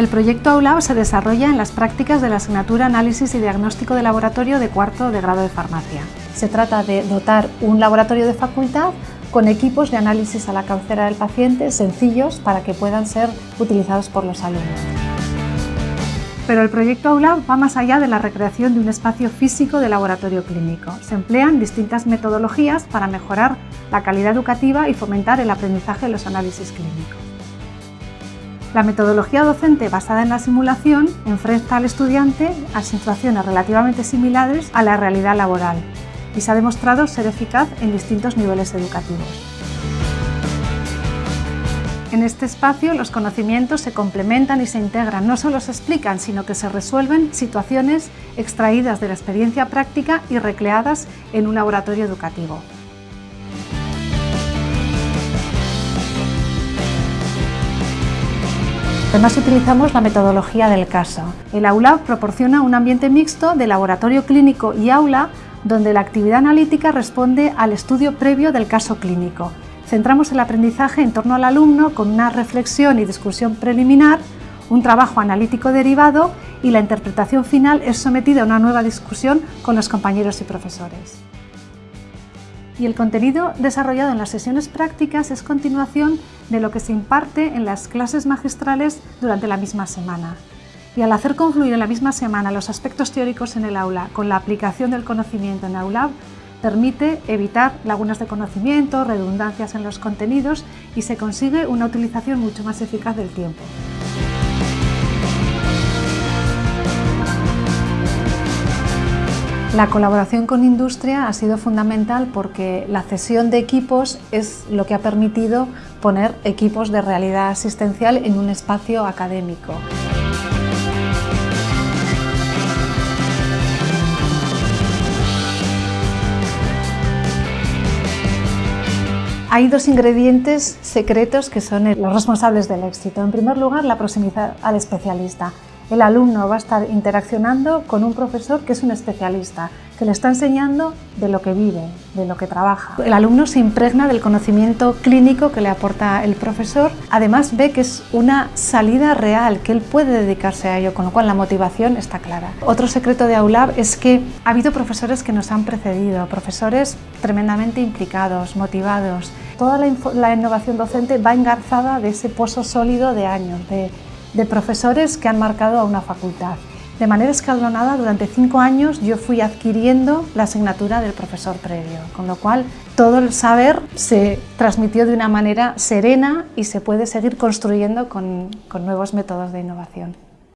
El proyecto AULAB se desarrolla en las prácticas de la asignatura Análisis y Diagnóstico de Laboratorio de cuarto de grado de farmacia. Se trata de dotar un laboratorio de facultad con equipos de análisis a la cabecera del paciente sencillos para que puedan ser utilizados por los alumnos. Pero el proyecto AULAB va más allá de la recreación de un espacio físico de laboratorio clínico. Se emplean distintas metodologías para mejorar la calidad educativa y fomentar el aprendizaje de los análisis clínicos. La metodología docente basada en la simulación enfrenta al estudiante a situaciones relativamente similares a la realidad laboral y se ha demostrado ser eficaz en distintos niveles educativos. En este espacio los conocimientos se complementan y se integran, no solo se explican, sino que se resuelven situaciones extraídas de la experiencia práctica y recreadas en un laboratorio educativo. Además utilizamos la metodología del caso. El aula proporciona un ambiente mixto de laboratorio clínico y aula donde la actividad analítica responde al estudio previo del caso clínico. Centramos el aprendizaje en torno al alumno con una reflexión y discusión preliminar, un trabajo analítico derivado y la interpretación final es sometida a una nueva discusión con los compañeros y profesores. Y el contenido desarrollado en las sesiones prácticas es continuación de lo que se imparte en las clases magistrales durante la misma semana. Y al hacer confluir en la misma semana los aspectos teóricos en el aula con la aplicación del conocimiento en Aulab, permite evitar lagunas de conocimiento, redundancias en los contenidos y se consigue una utilización mucho más eficaz del tiempo. La colaboración con industria ha sido fundamental porque la cesión de equipos es lo que ha permitido poner equipos de realidad asistencial en un espacio académico. Hay dos ingredientes secretos que son los responsables del éxito. En primer lugar, la proximidad al especialista. El alumno va a estar interaccionando con un profesor que es un especialista, que le está enseñando de lo que vive, de lo que trabaja. El alumno se impregna del conocimiento clínico que le aporta el profesor, además ve que es una salida real, que él puede dedicarse a ello, con lo cual la motivación está clara. Otro secreto de AULAB es que ha habido profesores que nos han precedido, profesores tremendamente implicados, motivados. Toda la, la innovación docente va engarzada de ese pozo sólido de años, de de profesores que han marcado a una facultad. De manera escalonada, durante cinco años yo fui adquiriendo la asignatura del profesor previo, con lo cual todo el saber se transmitió de una manera serena y se puede seguir construyendo con, nuevos métodos de innovación.